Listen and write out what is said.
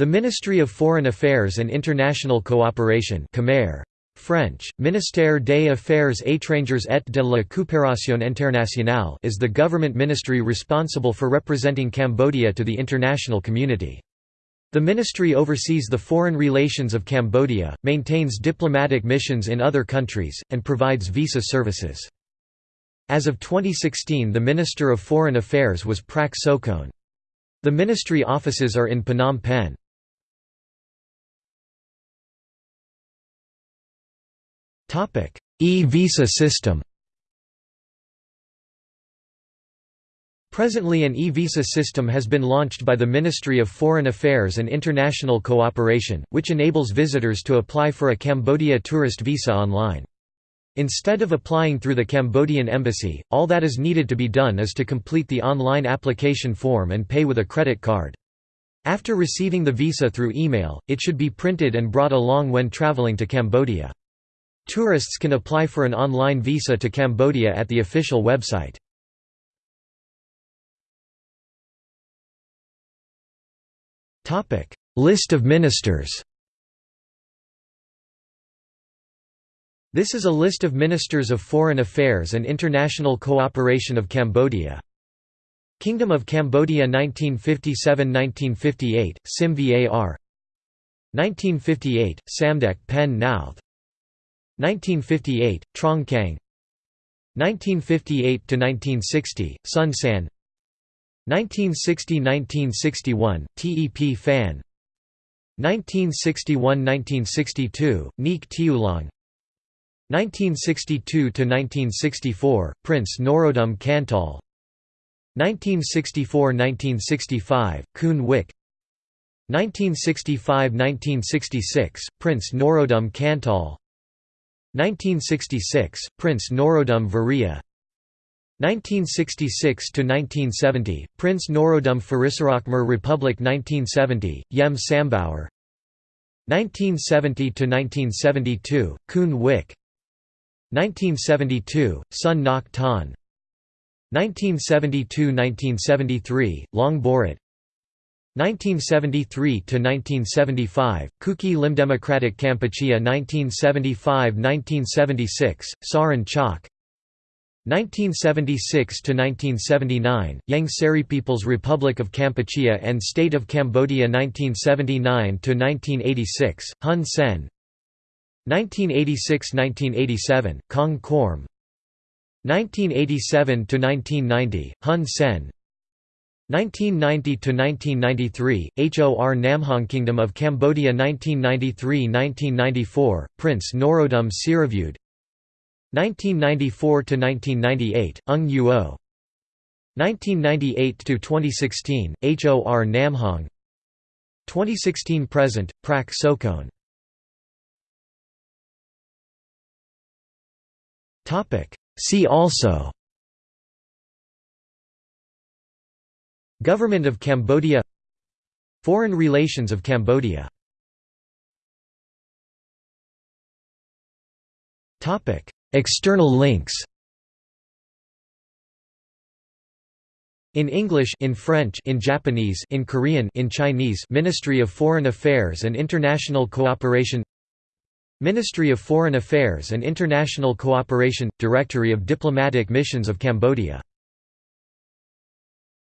The Ministry of Foreign Affairs and International Cooperation Khmer, French, Ministère des Affaires étrangères et de la coopération internationale is the government ministry responsible for representing Cambodia to the international community. The ministry oversees the foreign relations of Cambodia, maintains diplomatic missions in other countries, and provides visa services. As of 2016 the Minister of Foreign Affairs was Prak Sokhonn. The ministry offices are in Phnom Penh. E-visa system Presently an e-visa system has been launched by the Ministry of Foreign Affairs and International Cooperation, which enables visitors to apply for a Cambodia tourist visa online. Instead of applying through the Cambodian embassy, all that is needed to be done is to complete the online application form and pay with a credit card. After receiving the visa through email, it should be printed and brought along when traveling to Cambodia. Tourists can apply for an online visa to Cambodia at the official website. List of ministers This is a list of Ministers of Foreign Affairs and International Cooperation of Cambodia. Kingdom of Cambodia 1957–1958, Sim Var 1958, Samdech Penn Nouth 1958, Trong Kang 1958–1960, Son Sann 1960–1961, Tep Phan. 1961–1962, Nhiek Tioulong. 1962–1964, Prince Norodom Kantol. 1964–1965, Koun Wick 1965–1966, Prince Norodom Kantol 1966, Prince Norodom Varia. 1966–1970, Prince Norodom Phurissara Khmer Republic 1970, Yem Sambaur 1970–1972, Koun Wick. 1972, Son Ngoc Thanh 1972–1973, Long Boret 1973–1975, Keuky Lim Democratic Kampuchea 1975–1976, Sarin Chhak 1976–1979, Ieng Sary People's Republic of Kampuchea and State of Cambodia 1979–1986, Hun Sen. 1986–1987, Kong Korm 1987–1990, Hun Sen 1990–1993, HOR Namhong Kingdom of Cambodia 1993–1994, Prince Norodom Sirivudh 1994–1998, Ung Huot 1998–2016, HOR Namhong 2016–present, Prak Sokhonn See also Government of Cambodia. Foreign relations of Cambodia. External links. In English in French in Japanese in Korean in Chinese Ministry of Foreign Affairs and International Cooperation. Ministry of Foreign Affairs and International Cooperation – Directory of Diplomatic Missions of Cambodia